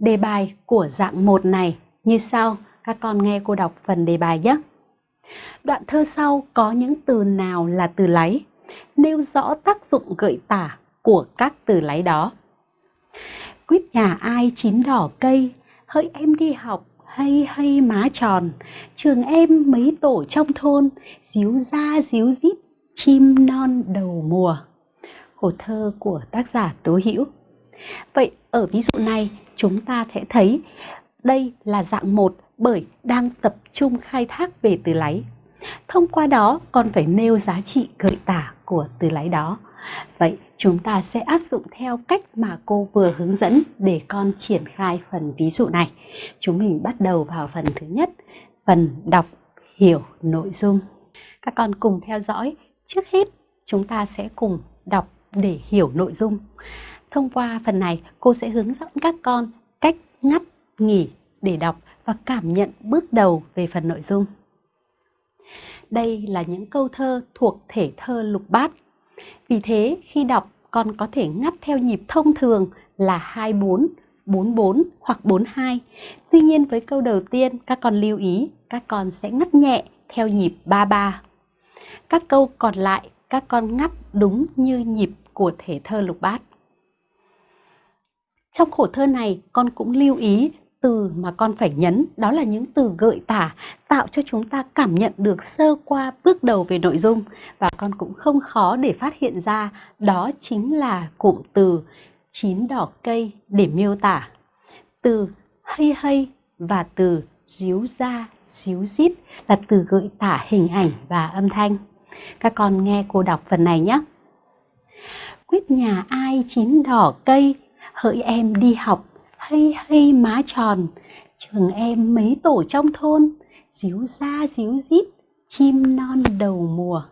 Đề bài của dạng 1 này như sau, các con nghe cô đọc phần đề bài nhé. Đoạn thơ sau có những từ nào là từ láy? Nêu rõ tác dụng gợi tả của các từ láy đó. Quýt nhà ai chín đỏ cây, hỡi em đi học, hay hay má tròn, trường em mấy tổ trong thôn, díu ra díu dít, chim non đầu mùa. Hồ thơ của tác giả Tố Hữu. Vậy ở ví dụ này chúng ta sẽ thấy đây là dạng 1 bởi đang tập trung khai thác về từ láy. Thông qua đó còn phải nêu giá trị gợi tả của từ láy đó. Vậy chúng ta sẽ áp dụng theo cách mà cô vừa hướng dẫn để con triển khai phần ví dụ này. Chúng mình bắt đầu vào phần thứ nhất, phần đọc hiểu nội dung. Các con cùng theo dõi. Trước hết chúng ta sẽ cùng đọc để hiểu nội dung. Thông qua phần này, cô sẽ hướng dẫn các con cách ngắt, nghỉ để đọc và cảm nhận bước đầu về phần nội dung. Đây là những câu thơ thuộc thể thơ lục bát. Vì thế, khi đọc, con có thể ngắt theo nhịp thông thường là 24, 44 hoặc 42. Tuy nhiên với câu đầu tiên, các con lưu ý, các con sẽ ngắt nhẹ theo nhịp 33. Các câu còn lại, các con ngắt đúng như nhịp của thể thơ lục bát. Trong khổ thơ này, con cũng lưu ý từ mà con phải nhấn đó là những từ gợi tả tạo cho chúng ta cảm nhận được sơ qua bước đầu về nội dung. Và con cũng không khó để phát hiện ra đó chính là cụm từ chín đỏ cây để miêu tả. Từ hay hay và từ díu ra díu dít là từ gợi tả hình ảnh và âm thanh. Các con nghe cô đọc phần này nhé. Quyết nhà ai chín đỏ cây hỡi em đi học, hay hay má tròn. Trường em mấy tổ trong thôn, díu ra díu dít, chim non đầu mùa.